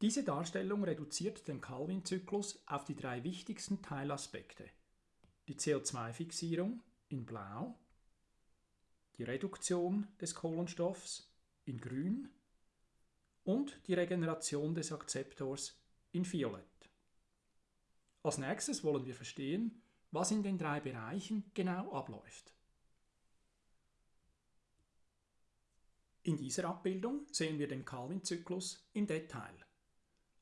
Diese Darstellung reduziert den Calvin-Zyklus auf die drei wichtigsten Teilaspekte. Die CO2-Fixierung in Blau, die Reduktion des Kohlenstoffs in Grün und die Regeneration des Akzeptors in Violett. Als nächstes wollen wir verstehen, was in den drei Bereichen genau abläuft. In dieser Abbildung sehen wir den Calvin-Zyklus im Detail.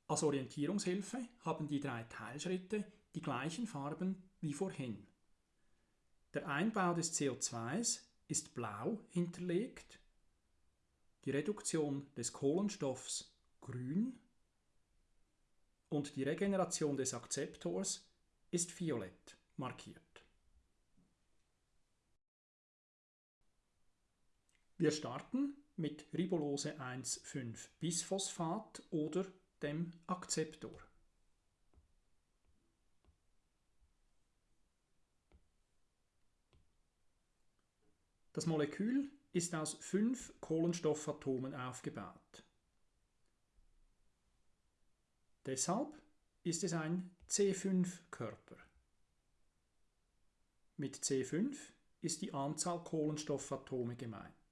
Als Orientierungshilfe haben die drei Teilschritte die gleichen Farben wie vorhin. Der Einbau des CO2s ist blau hinterlegt, die Reduktion des Kohlenstoffs grün und die Regeneration des Akzeptors ist violett markiert. Wir starten mit Ribulose 1,5-Bisphosphat oder dem Akzeptor. Das Molekül ist aus fünf Kohlenstoffatomen aufgebaut. Deshalb ist es ein C5-Körper. Mit C5 ist die Anzahl Kohlenstoffatome gemeint.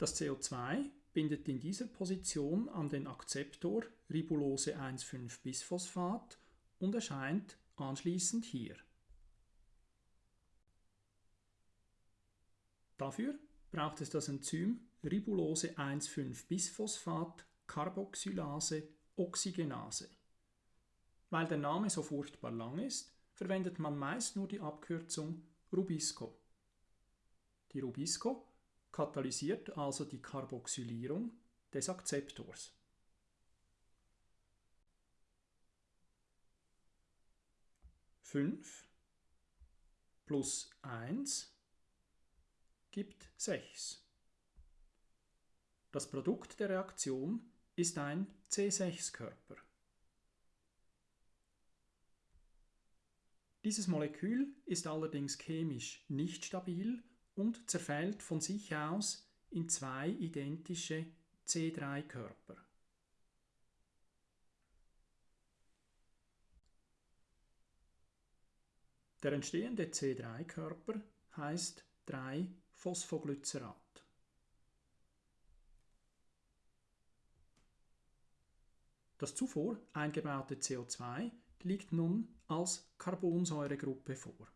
Das CO2 bindet in dieser Position an den Akzeptor Ribulose 1,5-Bisphosphat und erscheint anschließend hier. Dafür braucht es das Enzym Ribulose 1,5-Bisphosphat Carboxylase Oxygenase. Weil der Name so furchtbar lang ist, verwendet man meist nur die Abkürzung Rubisco. Die Rubisco katalysiert also die Carboxylierung des Akzeptors. Fünf plus eins gibt sechs. Das Produkt der Reaktion ist ein C6-Körper. Dieses Molekül ist allerdings chemisch nicht stabil und zerfällt von sich aus in zwei identische C3-Körper. Der entstehende C3-Körper heißt 3-Phosphoglycerat. Das zuvor eingebaute CO2 liegt nun als Carbonsäuregruppe vor.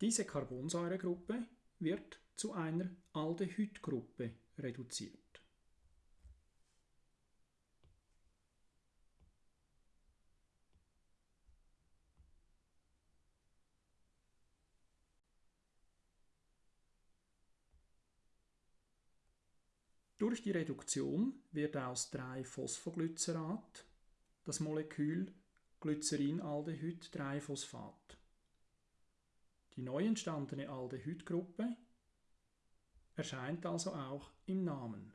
Diese Carbonsäuregruppe wird zu einer Aldehydgruppe reduziert. Durch die Reduktion wird aus 3-Phosphoglycerat das Molekül Glycerinaldehyd-3-Phosphat. Die neu entstandene Aldehydgruppe erscheint also auch im Namen.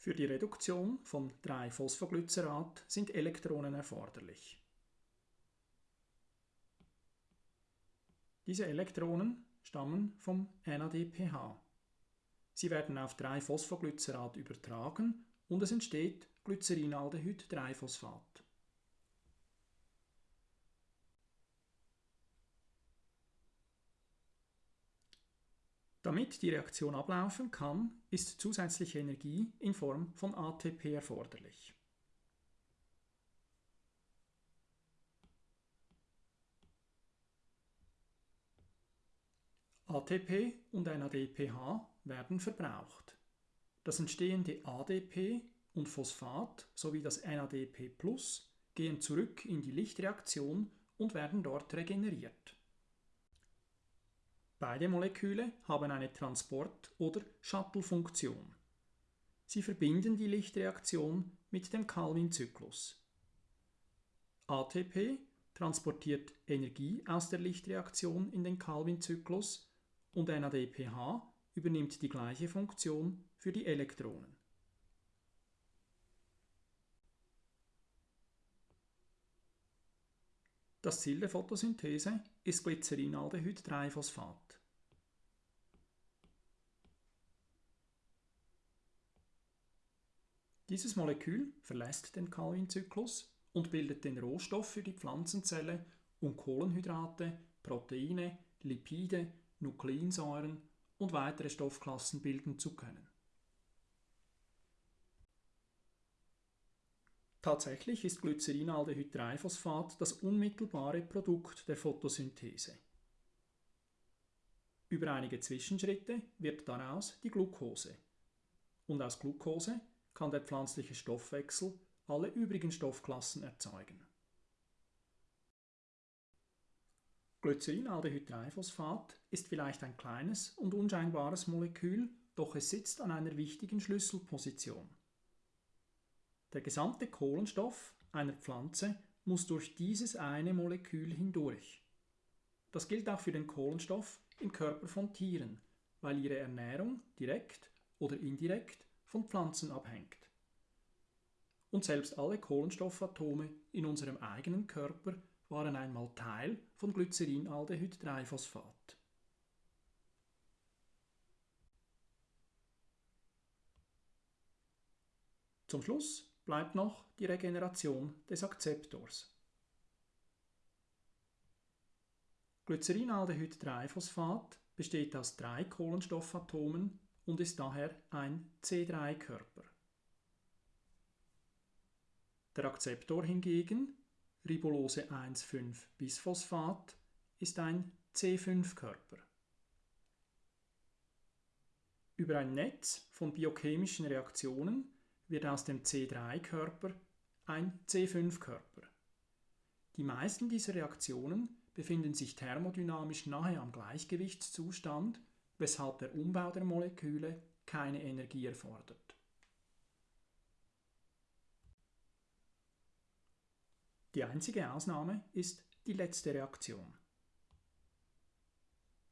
Für die Reduktion von 3-Phosphoglycerat sind Elektronen erforderlich. Diese Elektronen stammen vom NADPH. Sie werden auf 3-Phosphoglycerat übertragen und es entsteht Glycerinaldehyd-3-Phosphat. Damit die Reaktion ablaufen kann, ist zusätzliche Energie in Form von ATP erforderlich. ATP und NADPH werden verbraucht. Das entstehende ADP und Phosphat sowie das NADP gehen zurück in die Lichtreaktion und werden dort regeneriert. Beide Moleküle haben eine Transport- oder Shuttle-Funktion. Sie verbinden die Lichtreaktion mit dem Calvin-Zyklus. ATP transportiert Energie aus der Lichtreaktion in den Calvin-Zyklus und NADPH übernimmt die gleiche Funktion für die Elektronen. Das Ziel der Photosynthese ist Glycerinaldehyd-3-Phosphat. Dieses Molekül verlässt den Calvin-Zyklus und bildet den Rohstoff für die Pflanzenzelle, um Kohlenhydrate, Proteine, Lipide, Nukleinsäuren und weitere Stoffklassen bilden zu können. Tatsächlich ist Glycerinaldehyd-3-Phosphat das unmittelbare Produkt der Photosynthese. Über einige Zwischenschritte wird daraus die Glucose. Und aus Glucose kann der pflanzliche Stoffwechsel alle übrigen Stoffklassen erzeugen. Glycerinaldehyd-3-Phosphat ist vielleicht ein kleines und unscheinbares Molekül, doch es sitzt an einer wichtigen Schlüsselposition. Der gesamte Kohlenstoff einer Pflanze muss durch dieses eine Molekül hindurch. Das gilt auch für den Kohlenstoff im Körper von Tieren, weil ihre Ernährung direkt oder indirekt von Pflanzen abhängt. Und selbst alle Kohlenstoffatome in unserem eigenen Körper waren einmal Teil von Glycerinaldehyd-3-Phosphat. Zum Schluss bleibt noch die Regeneration des Akzeptors. Glycerinaldehyd-3-Phosphat besteht aus drei Kohlenstoffatomen und ist daher ein C3-Körper. Der Akzeptor hingegen, Ribulose 1,5-Bisphosphat, ist ein C5-Körper. Über ein Netz von biochemischen Reaktionen wird aus dem C3-Körper ein C5-Körper. Die meisten dieser Reaktionen befinden sich thermodynamisch nahe am Gleichgewichtszustand, weshalb der Umbau der Moleküle keine Energie erfordert. Die einzige Ausnahme ist die letzte Reaktion.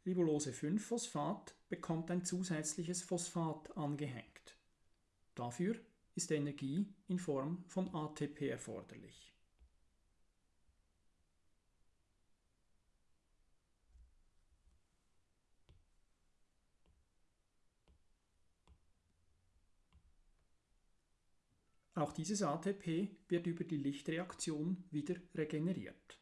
Ribulose 5-Phosphat bekommt ein zusätzliches Phosphat angehängt. Dafür ist Energie in Form von ATP erforderlich. Auch dieses ATP wird über die Lichtreaktion wieder regeneriert.